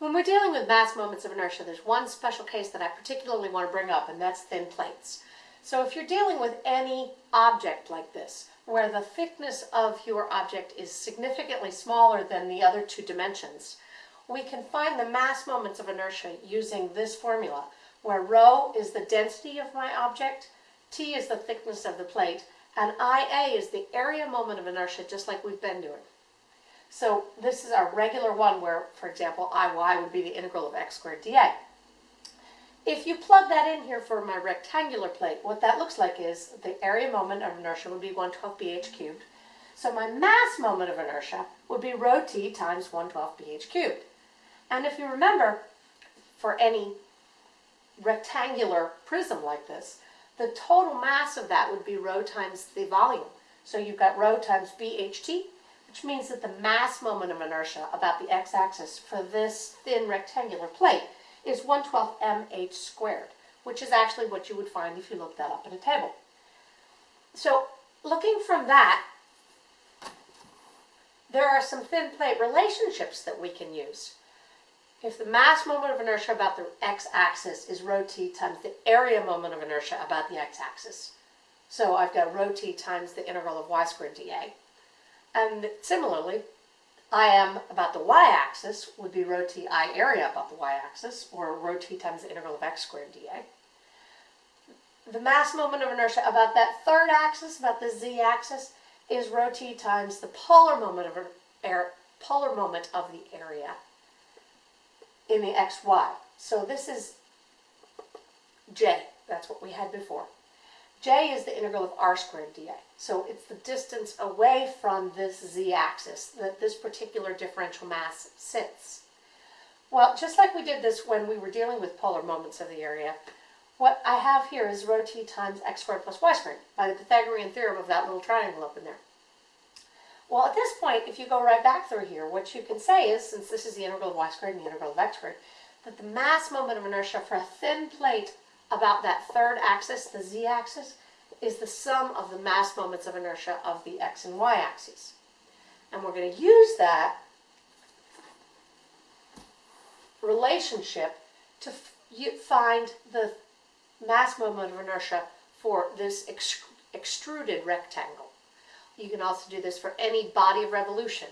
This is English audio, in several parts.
When we're dealing with mass moments of inertia, there's one special case that I particularly want to bring up, and that's thin plates. So if you're dealing with any object like this, where the thickness of your object is significantly smaller than the other two dimensions, we can find the mass moments of inertia using this formula, where rho is the density of my object, t is the thickness of the plate, and ia is the area moment of inertia, just like we've been doing. So this is our regular one where, for example, iy would be the integral of x squared dA. If you plug that in here for my rectangular plate, what that looks like is the area moment of inertia would be 112 bh cubed. So my mass moment of inertia would be rho t times 112 bh cubed. And if you remember, for any rectangular prism like this, the total mass of that would be rho times the volume. So you've got rho times bht, which means that the mass moment of inertia about the x-axis for this thin rectangular plate is 112 mh squared, which is actually what you would find if you looked that up in a table. So looking from that, there are some thin plate relationships that we can use. If the mass moment of inertia about the x-axis is rho t times the area moment of inertia about the x-axis, so I've got rho t times the integral of y squared dA. And similarly, I am about the y-axis would be rho t i area about the y-axis, or rho t times the integral of x squared dA. The mass moment of inertia about that third axis, about the z-axis, is rho t times the polar moment of air, er, polar moment of the area in the xy. So this is j. That's what we had before. J is the integral of r squared dA. So it's the distance away from this z-axis that this particular differential mass sits. Well, just like we did this when we were dealing with polar moments of the area, what I have here is rho t times x squared plus y squared by the Pythagorean theorem of that little triangle up in there. Well, at this point, if you go right back through here, what you can say is, since this is the integral of y squared and the integral of x squared, that the mass moment of inertia for a thin plate about that third axis, the z-axis, is the sum of the mass moments of inertia of the x and y axes. And we're going to use that relationship to find the mass moment of inertia for this ex extruded rectangle. You can also do this for any body of revolution.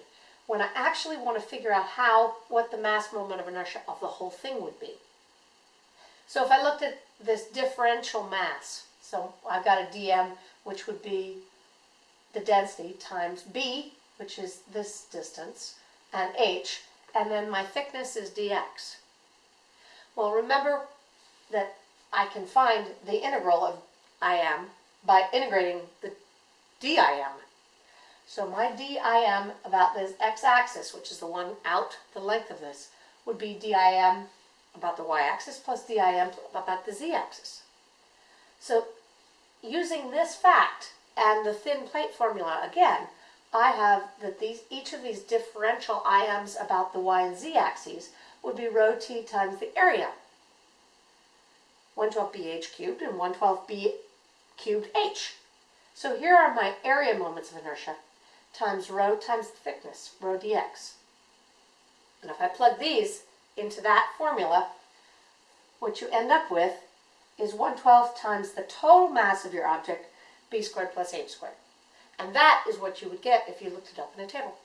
When I actually want to figure out how, what the mass moment of inertia of the whole thing would be. So if I looked at this differential mass, so I've got a dm, which would be the density times b, which is this distance, and h, and then my thickness is dx. Well, remember that I can find the integral of im by integrating the dim so my DIM about this x-axis, which is the one out the length of this, would be DIM about the y-axis plus DIM about the z-axis. So using this fact and the thin plate formula again, I have that these each of these differential IMs about the y and z axes would be rho t times the area. 112bh cubed and 112b cubed h. So here are my area moments of inertia times rho times the thickness, rho dx. And if I plug these into that formula, what you end up with is 112 times the total mass of your object, b squared plus h squared. And that is what you would get if you looked it up in a table.